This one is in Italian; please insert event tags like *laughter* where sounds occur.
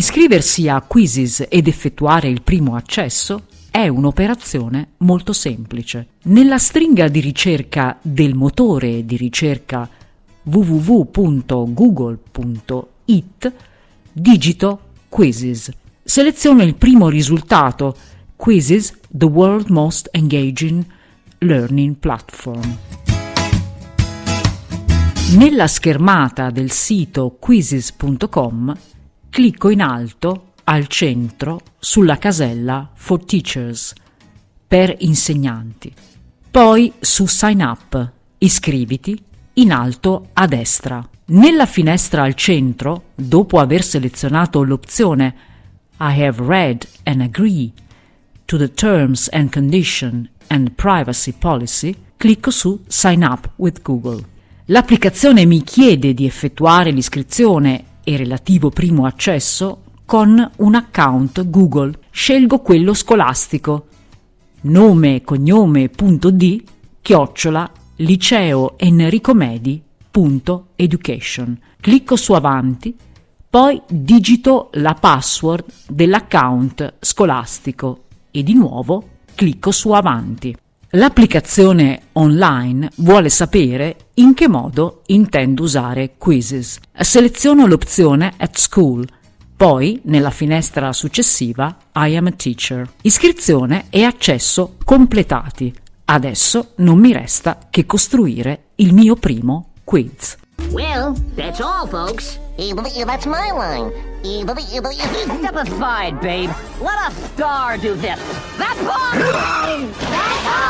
Iscriversi a Quizzes ed effettuare il primo accesso è un'operazione molto semplice. Nella stringa di ricerca del motore di ricerca www.google.it digito Quizzes. Seleziono il primo risultato, Quizzes, the world most engaging learning platform. Nella schermata del sito quizzes.com clicco in alto al centro sulla casella For Teachers per insegnanti. Poi su Sign Up, iscriviti in alto a destra. Nella finestra al centro, dopo aver selezionato l'opzione I have read and agree to the terms and condition and privacy policy, clicco su Sign up with Google. L'applicazione mi chiede di effettuare l'iscrizione e relativo primo accesso con un account Google. Scelgo quello scolastico. Nome cognome punto di chiocciola liceo Enrico Medi punto education. Clicco su avanti, poi digito la password dell'account scolastico e di nuovo clicco su avanti. L'applicazione online vuole sapere in che modo intendo usare Quizzes. Seleziono l'opzione At School poi, nella finestra successiva, I am a teacher. Iscrizione e accesso completati. Adesso non mi resta che costruire il mio primo quiz. Well, that's all, folks. That's my line. Step aside, babe. Let a star do this. That's all! *laughs* That's all.